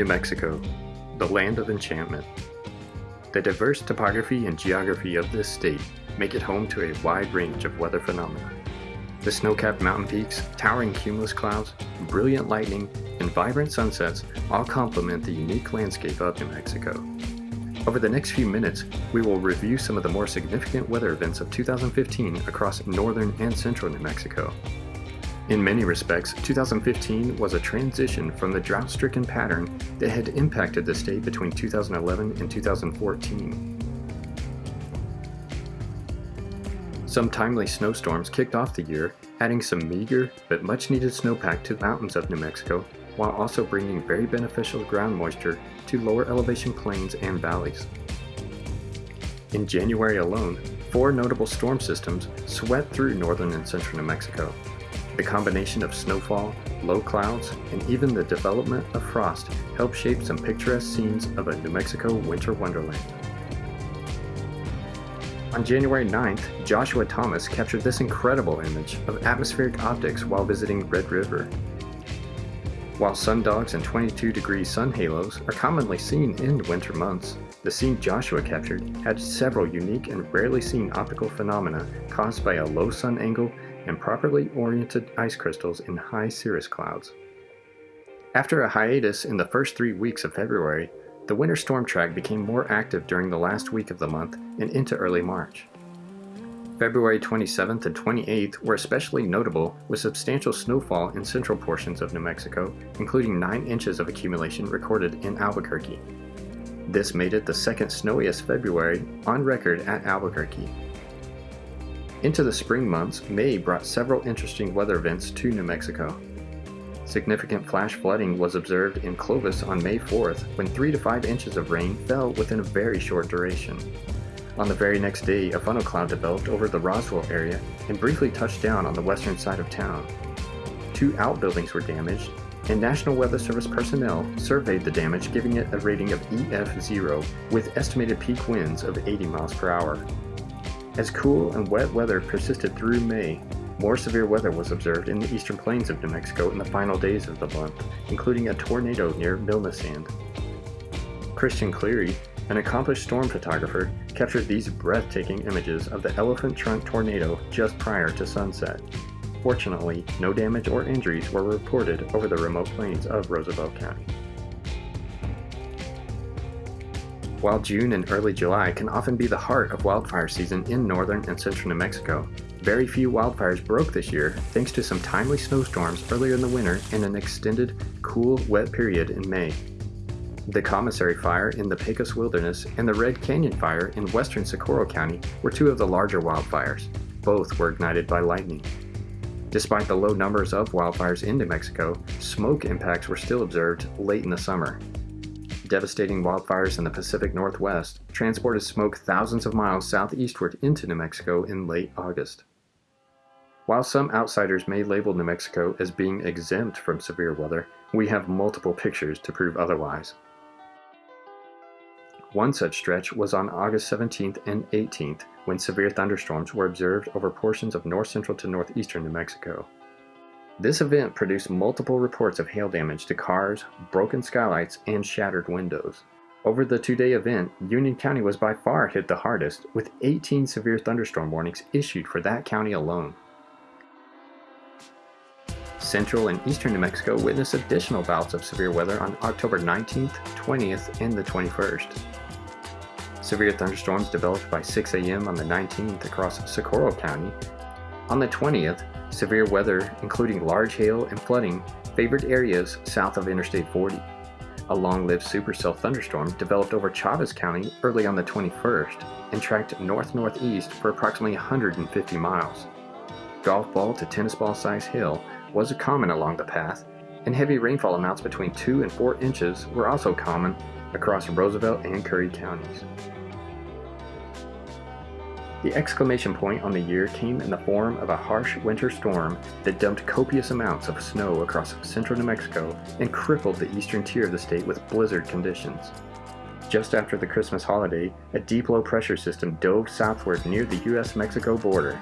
New Mexico, the land of enchantment. The diverse topography and geography of this state make it home to a wide range of weather phenomena. The snow-capped mountain peaks, towering cumulus clouds, brilliant lightning, and vibrant sunsets all complement the unique landscape of New Mexico. Over the next few minutes, we will review some of the more significant weather events of 2015 across northern and central New Mexico. In many respects, 2015 was a transition from the drought-stricken pattern that had impacted the state between 2011 and 2014. Some timely snowstorms kicked off the year, adding some meager but much-needed snowpack to the mountains of New Mexico, while also bringing very beneficial ground moisture to lower elevation plains and valleys. In January alone, four notable storm systems swept through northern and central New Mexico, the combination of snowfall, low clouds, and even the development of frost help shape some picturesque scenes of a New Mexico winter wonderland. On January 9th, Joshua Thomas captured this incredible image of atmospheric optics while visiting Red River. While sundogs and 22 degree sun halos are commonly seen in winter months, the scene Joshua captured had several unique and rarely seen optical phenomena caused by a low sun angle and properly oriented ice crystals in high cirrus clouds. After a hiatus in the first three weeks of February, the winter storm track became more active during the last week of the month and into early March. February 27th and 28th were especially notable with substantial snowfall in central portions of New Mexico, including 9 inches of accumulation recorded in Albuquerque. This made it the second snowiest February on record at Albuquerque. Into the spring months, May brought several interesting weather events to New Mexico. Significant flash flooding was observed in Clovis on May 4th when 3 to 5 inches of rain fell within a very short duration. On the very next day, a funnel cloud developed over the Roswell area and briefly touched down on the western side of town. Two outbuildings were damaged, and National Weather Service personnel surveyed the damage giving it a rating of EF0 with estimated peak winds of 80 miles per hour. As cool and wet weather persisted through May, more severe weather was observed in the eastern plains of New Mexico in the final days of the month, including a tornado near Milnesand. Christian Cleary, an accomplished storm photographer, captured these breathtaking images of the elephant trunk tornado just prior to sunset. Fortunately, no damage or injuries were reported over the remote plains of Roosevelt County. While June and early July can often be the heart of wildfire season in northern and central New Mexico, very few wildfires broke this year thanks to some timely snowstorms earlier in the winter and an extended, cool, wet period in May. The Commissary Fire in the Pecos Wilderness and the Red Canyon Fire in western Socorro County were two of the larger wildfires. Both were ignited by lightning. Despite the low numbers of wildfires in New Mexico, smoke impacts were still observed late in the summer, devastating wildfires in the Pacific Northwest transported smoke thousands of miles southeastward into New Mexico in late August. While some outsiders may label New Mexico as being exempt from severe weather, we have multiple pictures to prove otherwise. One such stretch was on August 17th and 18th when severe thunderstorms were observed over portions of north central to northeastern New Mexico. This event produced multiple reports of hail damage to cars, broken skylights, and shattered windows. Over the two-day event, Union County was by far hit the hardest, with 18 severe thunderstorm warnings issued for that county alone. Central and eastern New Mexico witnessed additional bouts of severe weather on October 19th, 20th, and the 21st. Severe thunderstorms developed by 6 a.m. on the 19th across Socorro County. On the 20th, Severe weather, including large hail and flooding, favored areas south of Interstate 40. A long-lived supercell thunderstorm developed over Chaves County early on the 21st and tracked north-northeast for approximately 150 miles. Golf ball to tennis ball size hail was common along the path, and heavy rainfall amounts between 2 and 4 inches were also common across Roosevelt and Curry counties. The exclamation point on the year came in the form of a harsh winter storm that dumped copious amounts of snow across central New Mexico and crippled the eastern tier of the state with blizzard conditions. Just after the Christmas holiday, a deep low pressure system dove southward near the US-Mexico border.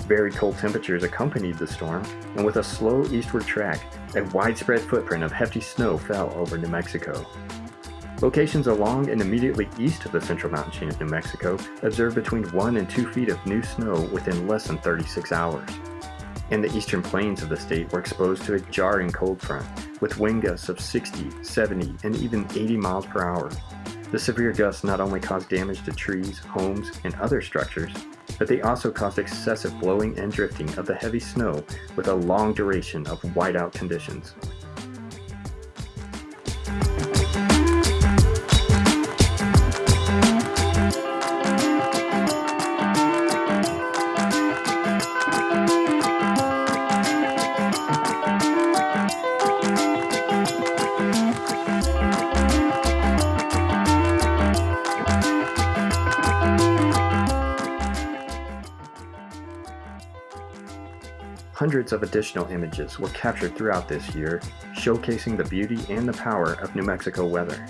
Very cold temperatures accompanied the storm, and with a slow eastward track, a widespread footprint of hefty snow fell over New Mexico. Locations along and immediately east of the central mountain chain of New Mexico observed between 1 and 2 feet of new snow within less than 36 hours. And the eastern plains of the state were exposed to a jarring cold front, with wind gusts of 60, 70, and even 80 miles per hour. The severe gusts not only caused damage to trees, homes, and other structures, but they also caused excessive blowing and drifting of the heavy snow with a long duration of whiteout conditions. Hundreds of additional images were captured throughout this year, showcasing the beauty and the power of New Mexico weather.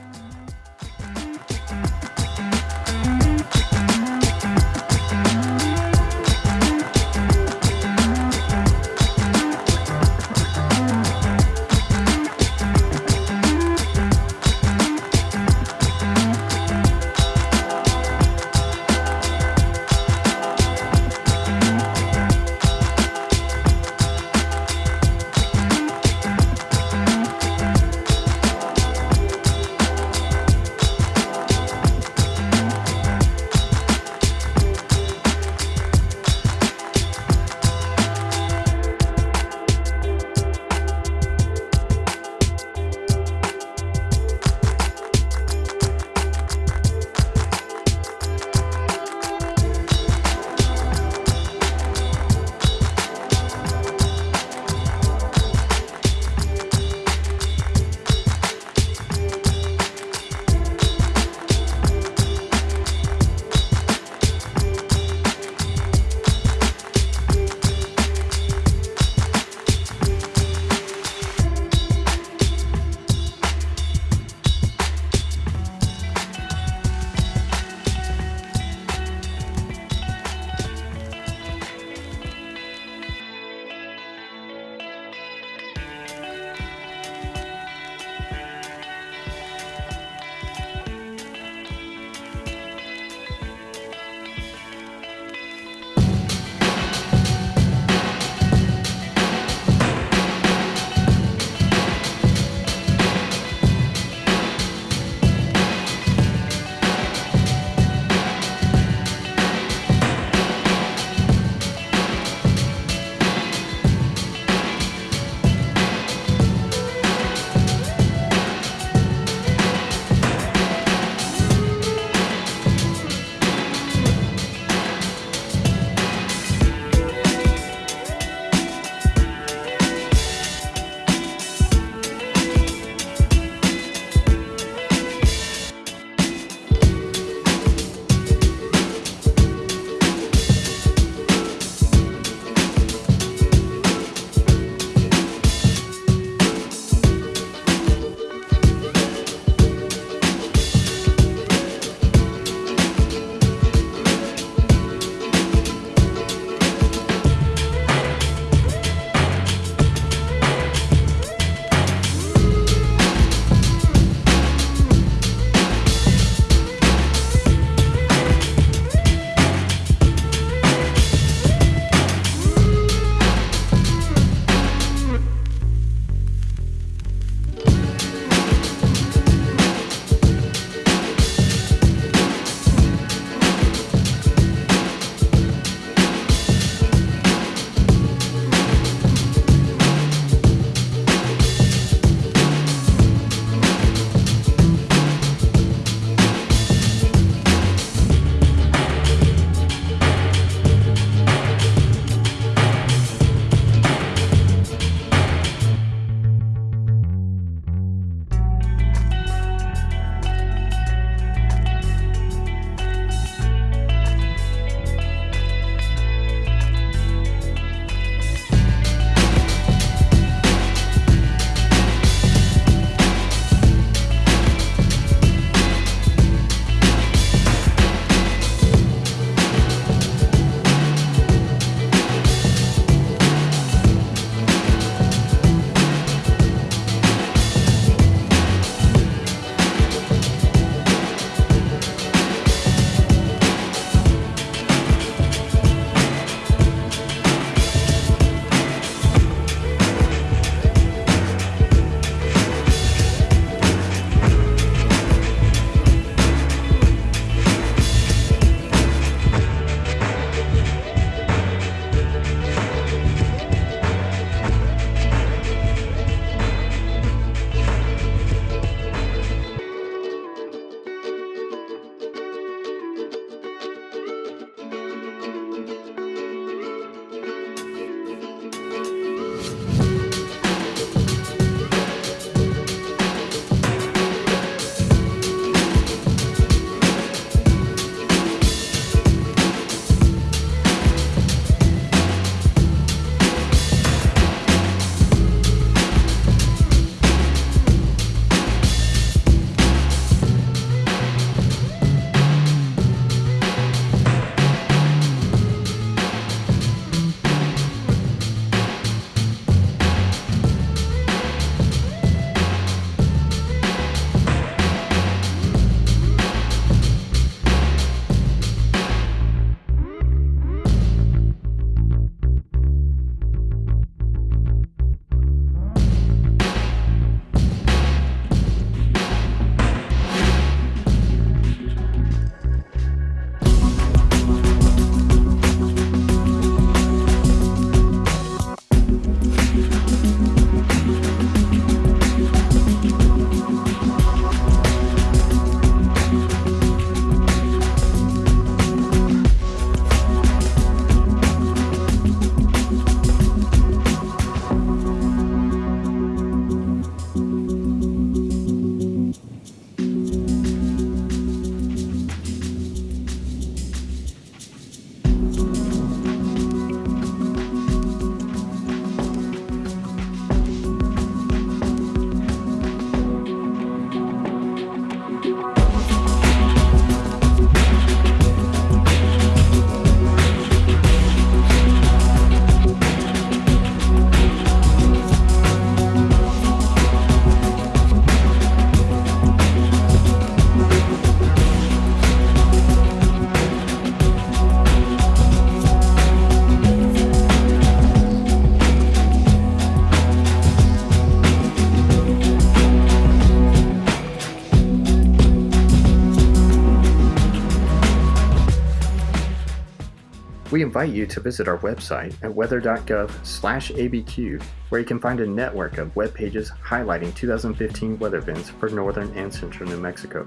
Invite you to visit our website at weather.gov/abq, where you can find a network of web pages highlighting 2015 weather events for northern and central New Mexico.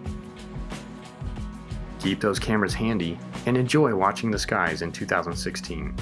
Keep those cameras handy and enjoy watching the skies in 2016.